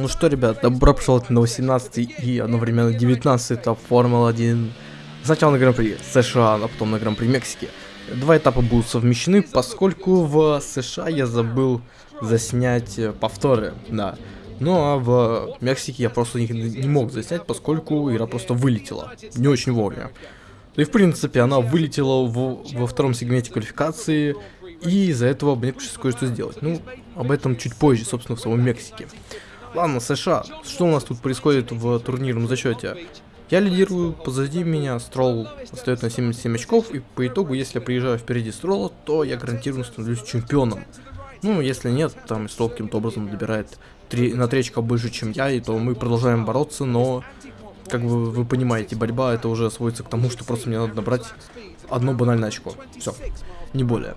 Ну что, ребят, добро пожаловать на 18 и одновременно 19 этап Формулы-1. Сначала на Гран-при США, а потом на Гран-при Мексики. Два этапа будут совмещены, поскольку в США я забыл заснять повторы, да. Ну а в Мексике я просто не, не мог заснять, поскольку игра просто вылетела. Не очень вовремя. И в принципе она вылетела в, во втором сегменте квалификации, и из-за этого мне пришлось кое-что сделать. Ну, об этом чуть позже, собственно, в самом Мексике. Ладно, США, что у нас тут происходит в турнирном зачете? Я лидирую, позади меня Стролл остается на 77 очков, и по итогу, если я приезжаю впереди Стролла, то я гарантированно становлюсь чемпионом. Ну, если нет, там Стролл каким-то образом добирает 3, на 3 очка больше, чем я, и то мы продолжаем бороться, но, как бы вы понимаете, борьба это уже сводится к тому, что просто мне надо набрать одно банальное очко. Все, не более.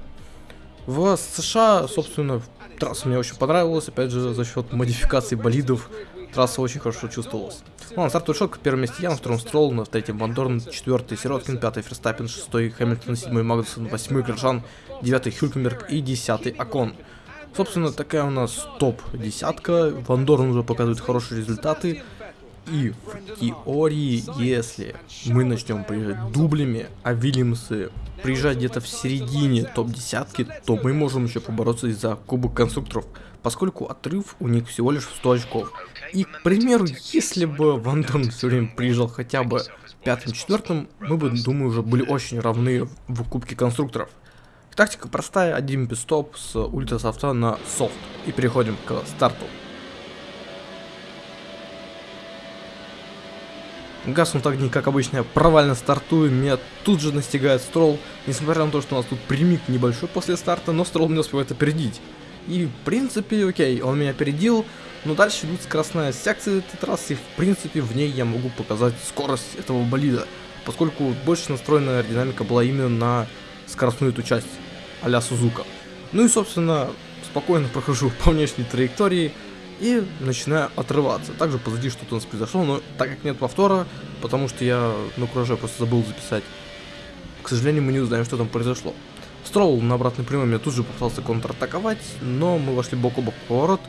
В США, собственно, трасса мне очень понравилась, опять же, за счет модификации болидов, трасса очень хорошо чувствовалась. Ну, на стартовый шок, первом месте я, на втором Стролл, на третьем Вандорн, четвертый Сироткин, пятый Ферстаппин, шестой Хэмилтон, седьмой Магнусон, восьмой Гржан, девятый Хюлькенберг и десятый Акон. Собственно, такая у нас топ-десятка, Вандорн уже показывает хорошие результаты, и в теории, если мы начнем приезжать дублями, а Вильямсы приезжать где-то в середине топ-десятки, то мы можем еще побороться за Кубок Конструкторов, поскольку отрыв у них всего лишь в 100 очков. И, к примеру, если бы Ван все время приезжал хотя бы пятым-четвертым, мы бы, думаю, уже были очень равны в Кубке Конструкторов. Тактика простая, один пистоп с ультрасофта на софт. И переходим к старту. Гаснут огни, как обычно, я провально стартую, меня тут же настигает строл, несмотря на то, что у нас тут примик небольшой после старта, но строл не успевает опередить. И, в принципе, окей, он меня опередил, но дальше идут скоростная секция этой трассы, и, в принципе, в ней я могу показать скорость этого болида, поскольку больше настроенная аэродинамика была именно на скоростную эту часть, а-ля Сузука. Ну и, собственно, спокойно прохожу по внешней траектории, и начинаю отрываться. Также позади что-то у нас произошло, но так как нет повтора, потому что я на кураже просто забыл записать, к сожалению, мы не узнаем, что там произошло. Стролл на обратной прямой меня тут же попытался контратаковать, но мы вошли бок о бок в поворот,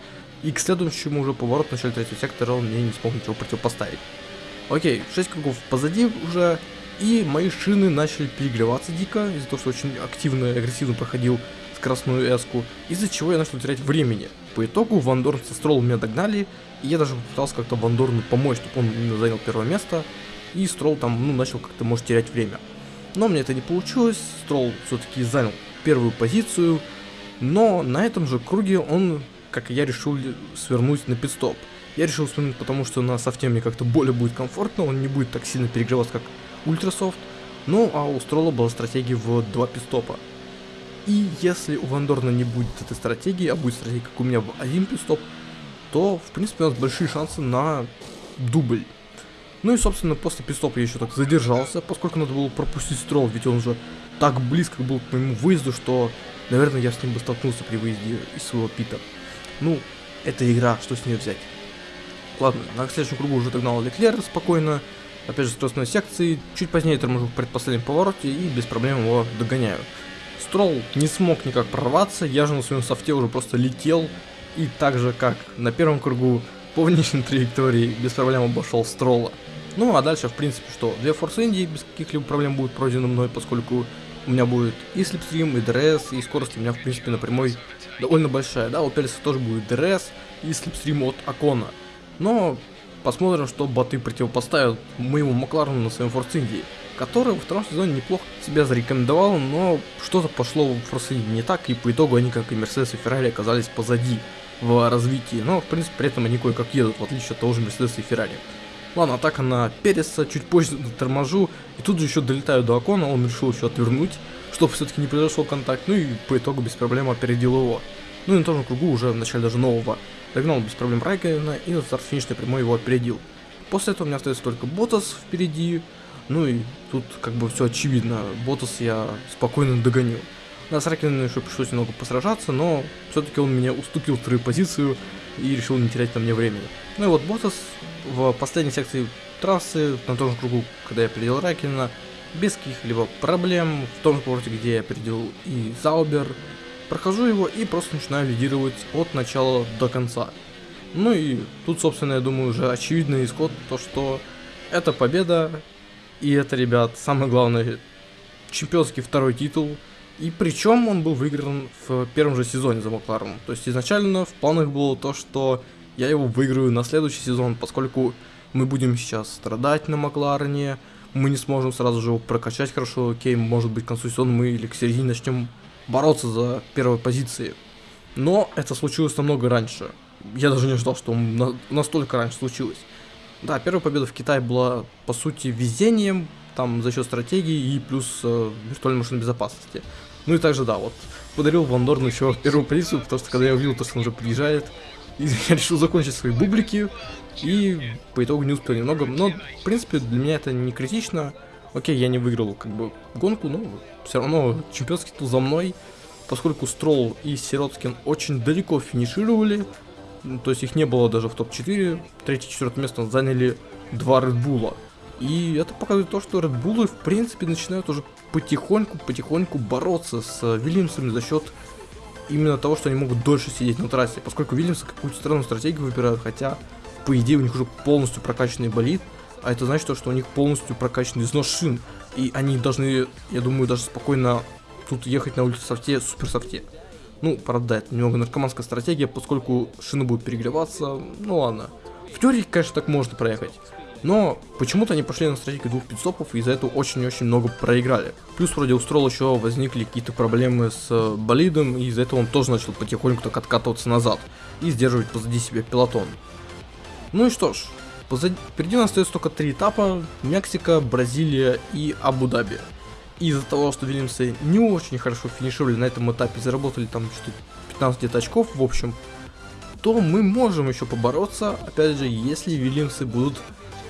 и к следующему уже поворот в начале третьего сектора он мне не смог ничего противопоставить. Окей, 6 кругов позади уже, и мои шины начали перегреваться дико, из-за того, что очень активно и агрессивно проходил скоростную эску, из-за чего я начал терять времени. По итогу Вандорн со Строллом меня догнали, и я даже попытался как-то Вандорну помочь, чтобы он занял первое место, и Стролл там, ну, начал как-то, может, терять время. Но мне это не получилось, Стролл все-таки занял первую позицию, но на этом же круге он, как и я, решил свернуть на пидстоп. Я решил свернуть, потому что на софте мне как-то более будет комфортно, он не будет так сильно перегреваться, как ультрасофт. Ну, а у Стролла была стратегия в два пидстопа. И если у Вандорна не будет этой стратегии, а будет стратегия, как у меня в один пистоп, то, в принципе, у нас большие шансы на дубль. Ну и, собственно, после пистопа я еще так задержался, поскольку надо было пропустить строл, ведь он уже так близко был к моему выезду, что, наверное, я с ним бы столкнулся при выезде из своего пита. Ну, это игра, что с нее взять. Ладно, на следующем кругу уже догнал Леклер спокойно, опять же, скоростной секции, чуть позднее торможу в предпоследнем повороте и без проблем его догоняю. Строл не смог никак прорваться, я же на своем софте уже просто летел, и так же, как на первом кругу, по внешней траектории без проблем обошел Строла. Ну а дальше, в принципе, что, две Форс Индии без каких-либо проблем будут пройдены мной, поскольку у меня будет и slipstream, и ДРС, и скорость у меня, в принципе, на прямой довольно большая. Да, у Переса тоже будет ДРС и слепстрим от Акона. Но посмотрим, что боты противопоставят моему Макларену на своем Форс Индии который во втором сезоне неплохо себя зарекомендовал, но что-то пошло в Форсине не так, и по итогу они, как и Мерседес и Феррари, оказались позади в развитии. Но, в принципе, при этом они кое-как едут, в отличие от того же Мерседеса и Феррари. Ладно, атака на Переса, чуть позже торможу, и тут же еще долетаю до Окона, он решил еще отвернуть, чтобы все-таки не произошел контакт, ну и по итогу без проблем опередил его. Ну и на том же кругу уже в начале даже нового догнал без проблем Райкена и на старт финишной прямой его опередил. После этого у меня остается только Ботас впереди, ну и тут как бы все очевидно, Ботас я спокойно догоню. Да, с Ракином еще пришлось немного посражаться, но все-таки он меня уступил вторую позицию и решил не терять на мне времени. Ну и вот Ботас в последней секции трассы, на том же кругу, когда я опередил Ракина, без каких-либо проблем, в том же повороте, где я опередил и Заубер, прохожу его и просто начинаю лидировать от начала до конца. Ну и тут, собственно, я думаю, уже очевидный исход, то что это победа, и это, ребят, самое главное, чемпионский второй титул. И причем он был выигран в первом же сезоне за Макларом. То есть изначально в планах было то, что я его выиграю на следующий сезон, поскольку мы будем сейчас страдать на Макларене, мы не сможем сразу же его прокачать хорошо, окей, может быть к концу сезона мы или к середине начнем бороться за первые позиции. Но это случилось намного раньше. Я даже не ждал, что на настолько раньше случилось. Да, первая победа в Китае была, по сути, везением, там, за счет стратегии и плюс э, виртуальной машины безопасности. Ну и также, да, вот, подарил Ван Дорну еще первую позицию, потому что когда я увидел, то, что он уже приезжает, и я решил закончить свои бублики, и по итогу не успел немного, но, в принципе, для меня это не критично. Окей, я не выиграл, как бы, гонку, но все равно чемпионский титул за мной, поскольку Стролл и Сироткин очень далеко финишировали, то есть их не было даже в топ-4, третье-четвертое место заняли два Редбула. И это показывает то, что Редбулы, в принципе, начинают уже потихоньку-потихоньку бороться с Вильямсами за счет именно того, что они могут дольше сидеть на трассе, поскольку Вильямсы какую-то странную стратегию выбирают, хотя, по идее, у них уже полностью прокачанный болид, а это значит, что у них полностью прокачанный износ шин, и они должны, я думаю, даже спокойно тут ехать на улице софте, супер софте. Ну, правда, это немного наркоманская стратегия, поскольку шины будут перегреваться, ну ладно. В теории, конечно, так можно проехать. Но почему-то они пошли на стратегию двух пидстопов и из-за этого очень-очень много проиграли. Плюс вроде у Строла еще возникли какие-то проблемы с э, болидом, и из-за этого он тоже начал потихоньку так откатываться назад и сдерживать позади себя пилотон. Ну и что ж, позади, впереди у нас остается только три этапа, Мексика, Бразилия и Абу-Даби из-за того, что Вильямсы не очень хорошо финишировали на этом этапе, заработали там что-то 15 где-то очков в общем, то мы можем еще побороться, опять же, если Вильямсы будут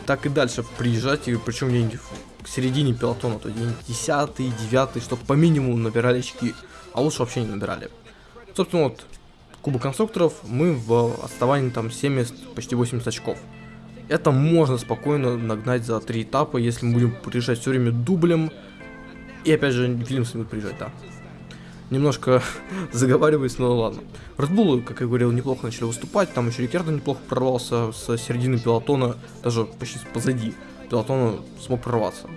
так и дальше приезжать, и причем где-нибудь к середине пилотона, то где-нибудь 10 9 чтобы по минимуму набирали очки, а лучше вообще не набирали. Собственно, вот, Кубок конструкторов мы в отставании там 70, почти 80 очков. Это можно спокойно нагнать за три этапа, если мы будем приезжать все время дублем, и опять же, Вильямс будет приезжать, да. Немножко заговариваюсь, но ладно. Red как я говорил, неплохо начали выступать. Там еще Рикердо неплохо прорвался с середины пилотона, даже почти позади пилотона смог прорваться.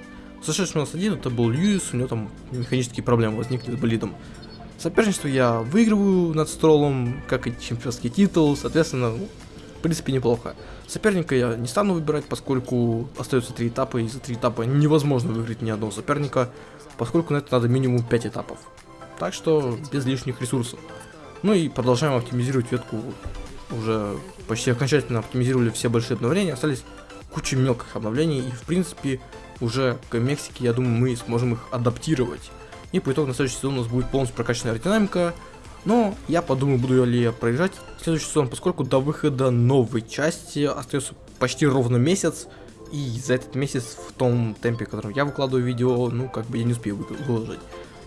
Сошедший у нас один, это был Льюис, у него там механические проблемы возникли с болидом. Соперничество я выигрываю над Стролом, как и чемпионский титул, соответственно, ну, принципе неплохо. Соперника я не стану выбирать, поскольку остается три этапа, и за три этапа невозможно выиграть ни одного соперника поскольку на это надо минимум 5 этапов. Так что без лишних ресурсов. Ну и продолжаем оптимизировать ветку. Уже почти окончательно оптимизировали все большие обновления, остались куча мелких обновлений, и в принципе уже к Мексике, я думаю, мы сможем их адаптировать. И по итогу на следующий сезон у нас будет полностью прокачанная аэродинамика, но я подумаю, буду ли я проезжать следующий сезон, поскольку до выхода новой части остается почти ровно месяц, и за этот месяц в том темпе, в котором я выкладываю видео, ну, как бы я не успею выложить.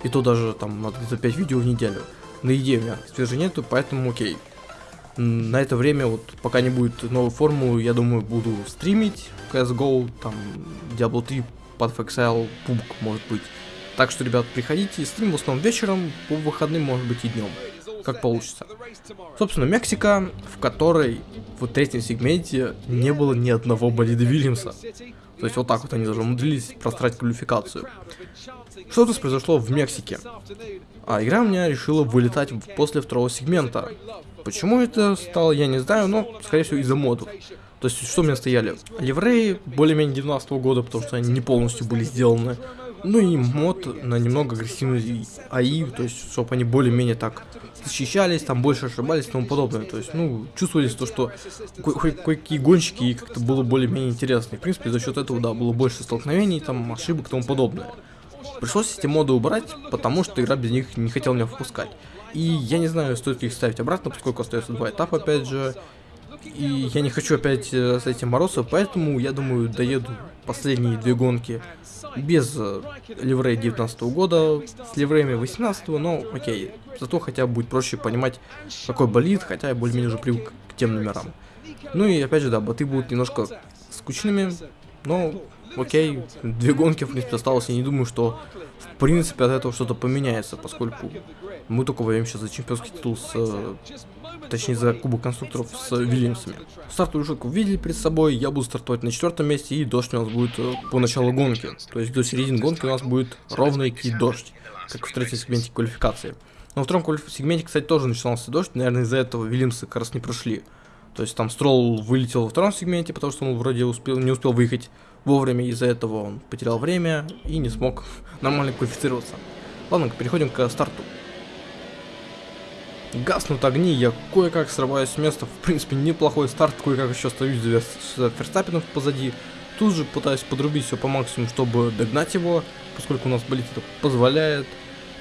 И то даже там надо где-то 5 видео в неделю. На идее у меня свежей нету, поэтому окей. На это время, вот пока не будет новой формулы, я думаю, буду стримить CSGO, там, Diablo 3, PadFXL, PUBG, может быть. Так что, ребят, приходите, стрим в основном вечером, по выходным, может быть, и днем как получится. Собственно, Мексика, в которой в третьем сегменте не было ни одного болида Вильямса. То есть вот так вот они даже умудрились просрать квалификацию. Что нас произошло в Мексике? А игра у меня решила вылетать после второго сегмента. Почему это стало, я не знаю, но, скорее всего, из-за модов. То есть, что у меня стояли? Ливреи более-менее 19 -го года, потому что они не полностью были сделаны. Ну и мод на немного агрессивный АИ, то есть, чтобы они более-менее так защищались, там больше ошибались и тому подобное. То есть, ну, чувствовались то, что кое-какие гонщики и как-то было более-менее интересно. И, в принципе, за счет этого, да, было больше столкновений, там, ошибок и тому подобное. Пришлось эти моды убрать, потому что игра без них не хотела меня впускать. И я не знаю, стоит ли их ставить обратно, поскольку остается два этапа, опять же. И я не хочу опять э, с этим бороться, поэтому я думаю, доеду последние две гонки без э, ливрея 19 года, с ливреями 18 но окей. Зато хотя бы будет проще понимать, какой болит, хотя я более-менее уже привык к тем номерам. Ну и опять же, да, боты будут немножко скучными, но окей, две гонки, в принципе, осталось. Я не думаю, что в принципе от этого что-то поменяется, поскольку мы только воюем сейчас за чемпионский титул с э, точнее за кубок конструкторов с Вильямсами. Стартовую шутку видели перед собой, я буду стартовать на четвертом месте, и дождь у нас будет э, по началу гонки. То есть до середины гонки у нас будет ровно идти дождь, как в третьем сегменте квалификации. Но во втором сегменте, кстати, тоже начинался дождь, наверное, из-за этого Вильямсы как раз не прошли. То есть там Стролл вылетел во втором сегменте, потому что он вроде успел, не успел выехать вовремя, из-за этого он потерял время и не смог нормально квалифицироваться. Ладно, переходим к старту. Гаснут огни, я кое-как срываюсь с места, в принципе неплохой старт, кое-как еще остаюсь за Ферстаппином позади. Тут же пытаюсь подрубить все по максимуму, чтобы догнать его, поскольку у нас болит это позволяет.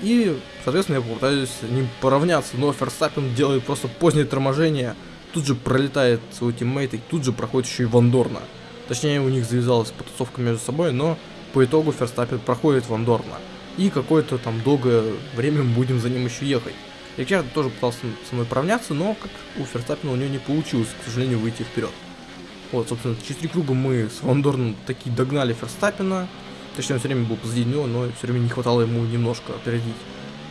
И, соответственно, я попытаюсь с ним поравняться, но Ферстаппин делает просто позднее торможение, тут же пролетает свой тиммейт и тут же проходит еще и Вандорна. Точнее, у них завязалась потусовка между собой, но по итогу Ферстаппен проходит Вандорна. И какое-то там долгое время мы будем за ним еще ехать. Риккардо тоже пытался со мной поравняться, но как у Ферстаппена у него не получилось, к сожалению, выйти вперед. Вот, собственно, через три круга мы с Вандорном таки догнали Ферстаппена. Точнее, он все время был позади него, но все время не хватало ему немножко опередить.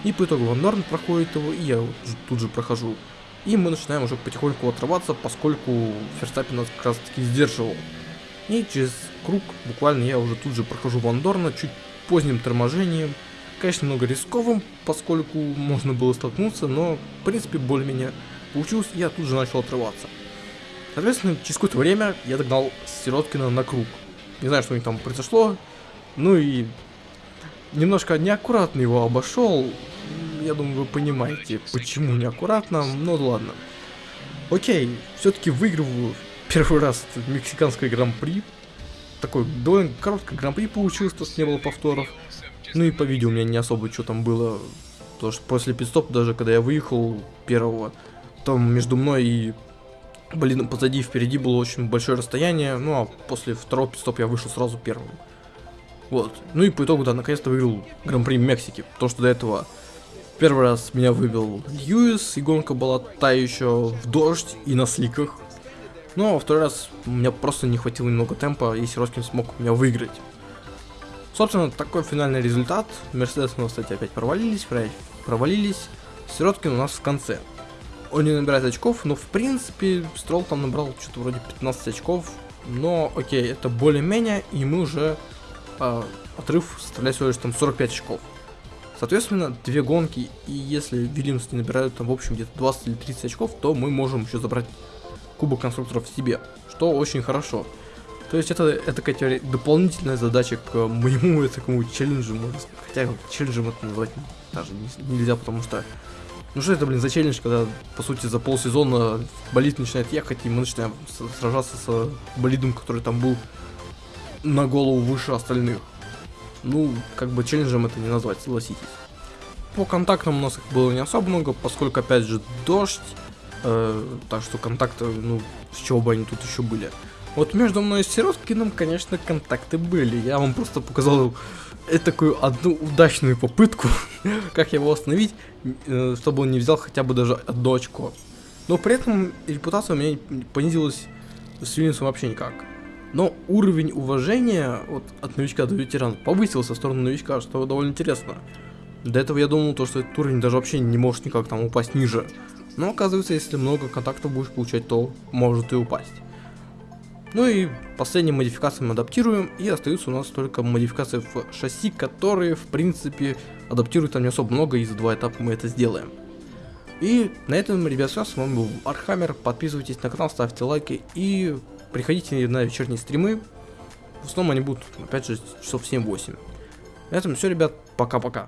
И по итогу Вандорн проходит его, и я тут же прохожу. И мы начинаем уже потихоньку отрываться, поскольку Ферстаппин нас как раз таки сдерживал. И через круг буквально я уже тут же прохожу Вандорна, чуть поздним торможением. Конечно, немного рисковым, поскольку можно было столкнуться, но в принципе более-менее получилось, я тут же начал отрываться. Соответственно, через какое-то время я догнал Сироткина на круг. Не знаю, что у них там произошло. Ну и немножко неаккуратно его обошел. Я думаю, вы понимаете, почему неаккуратно, но ладно. Окей, все-таки выигрываю первый раз мексиканское гран-при. Такой довольно короткое гран-при получилось, то есть не было повторов. Ну и по видео у меня не особо что там было. Потому что после пидстоп, даже когда я выехал первого, там между мной и блин, позади и впереди было очень большое расстояние. Ну а после второго пидстоп я вышел сразу первым. Вот. Ну и по итогу, да, наконец-то выиграл Гран-при Мексики. Потому что до этого первый раз меня выбил Льюис, и гонка была та еще в дождь и на сликах. Но во второй раз у меня просто не хватило немного темпа, и Сироткин смог меня выиграть. Собственно, такой финальный результат. Мерседес нас, кстати, опять провалились, провалились. Сироткин у нас в конце. Он не набирает очков, но в принципе Строл там набрал что-то вроде 15 очков. Но окей, это более-менее, и мы уже э, отрыв составляет всего лишь там 45 очков. Соответственно, две гонки, и если Вильямс не набирают там в общем где-то 20 или 30 очков, то мы можем еще забрать кубок конструкторов себе, что очень хорошо. То есть это, это какая-то дополнительная задача к моему такому челленджу, можно сказать. Хотя челленджем это назвать даже нельзя, потому что... Ну что это, блин, за челлендж, когда, по сути, за полсезона болид начинает ехать, и мы начинаем сражаться с болидом, который там был на голову выше остальных. Ну, как бы челленджем это не назвать, согласитесь. По контактам у нас их было не особо много, поскольку, опять же, дождь, Э, так что контакты, ну, с чего бы они тут еще были. Вот между мной и Сироткиным, конечно, контакты были. Я вам просто показал э, такую одну удачную попытку, как его остановить, э, чтобы он не взял хотя бы даже одно очко. Но при этом репутация у меня понизилась с Вильнюсом вообще никак. Но уровень уважения вот, от новичка до ветерана повысился в сторону новичка, что довольно интересно. До этого я думал, то, что этот уровень даже вообще не может никак там упасть ниже. Но оказывается, если много контактов будешь получать, то может и упасть. Ну и последние модификации мы адаптируем, и остаются у нас только модификации в шасси, которые, в принципе, адаптируют там не особо много, и за два этапа мы это сделаем. И на этом, ребят, все, с вами был Архаммер, подписывайтесь на канал, ставьте лайки, и приходите на вечерние стримы, в основном они будут, опять же, часов 7-8. На этом все, ребят, пока-пока.